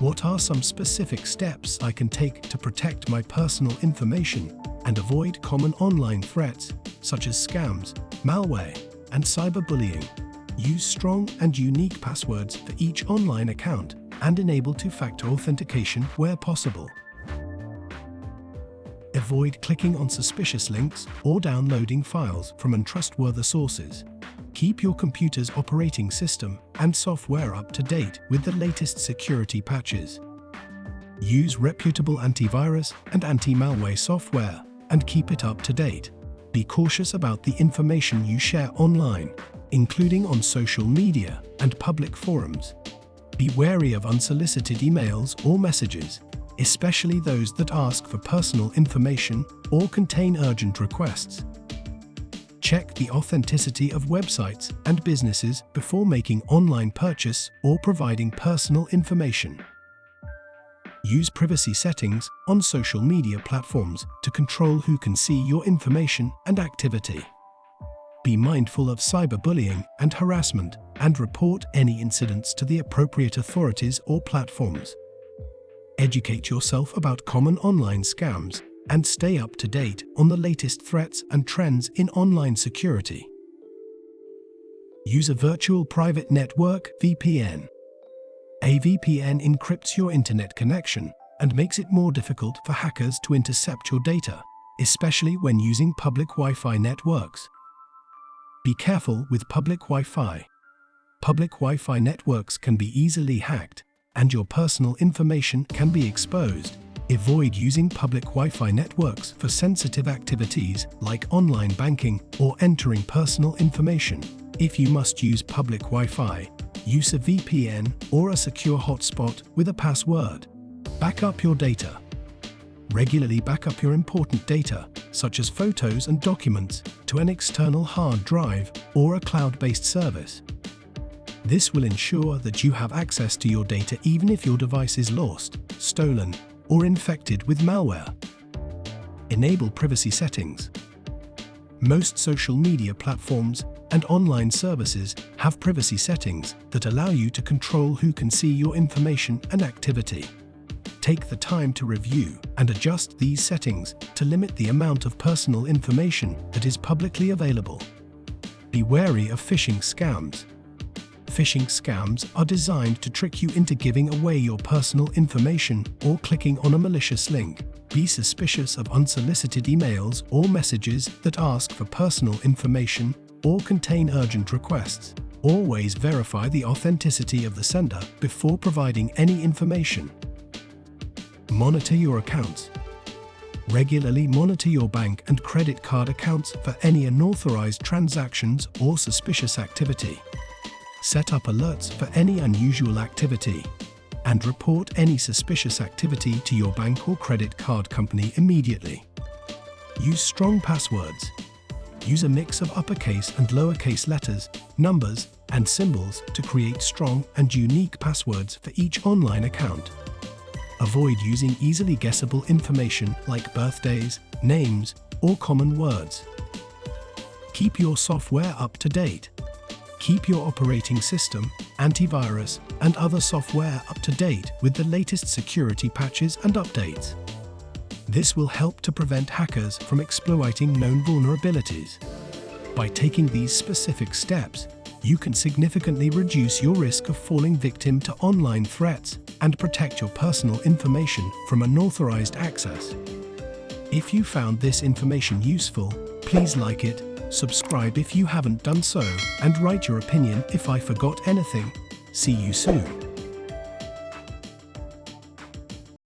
What are some specific steps I can take to protect my personal information and avoid common online threats such as scams, malware, and cyberbullying? Use strong and unique passwords for each online account and enable two-factor authentication where possible. Avoid clicking on suspicious links or downloading files from untrustworthy sources. Keep your computer's operating system and software up to date with the latest security patches. Use reputable antivirus and anti-malware software and keep it up to date. Be cautious about the information you share online, including on social media and public forums. Be wary of unsolicited emails or messages, especially those that ask for personal information or contain urgent requests. Check the authenticity of websites and businesses before making online purchase or providing personal information. Use privacy settings on social media platforms to control who can see your information and activity. Be mindful of cyberbullying and harassment and report any incidents to the appropriate authorities or platforms. Educate yourself about common online scams and stay up to date on the latest threats and trends in online security. Use a virtual private network VPN. A VPN encrypts your internet connection and makes it more difficult for hackers to intercept your data, especially when using public Wi-Fi networks. Be careful with public Wi-Fi. Public Wi-Fi networks can be easily hacked, and your personal information can be exposed. Avoid using public Wi-Fi networks for sensitive activities like online banking or entering personal information. If you must use public Wi-Fi, use a VPN or a secure hotspot with a password. Back up your data. Regularly back up your important data, such as photos and documents, to an external hard drive or a cloud-based service. This will ensure that you have access to your data even if your device is lost, stolen, or infected with malware. Enable privacy settings. Most social media platforms and online services have privacy settings that allow you to control who can see your information and activity. Take the time to review and adjust these settings to limit the amount of personal information that is publicly available. Be wary of phishing scams. Phishing scams are designed to trick you into giving away your personal information or clicking on a malicious link. Be suspicious of unsolicited emails or messages that ask for personal information or contain urgent requests. Always verify the authenticity of the sender before providing any information. Monitor your accounts. Regularly monitor your bank and credit card accounts for any unauthorized transactions or suspicious activity. Set up alerts for any unusual activity and report any suspicious activity to your bank or credit card company immediately. Use strong passwords. Use a mix of uppercase and lowercase letters, numbers, and symbols to create strong and unique passwords for each online account. Avoid using easily guessable information like birthdays, names, or common words. Keep your software up to date. Keep your operating system, antivirus, and other software up to date with the latest security patches and updates. This will help to prevent hackers from exploiting known vulnerabilities. By taking these specific steps, you can significantly reduce your risk of falling victim to online threats and protect your personal information from unauthorized access. If you found this information useful, please like it, subscribe if you haven't done so, and write your opinion if I forgot anything. See you soon.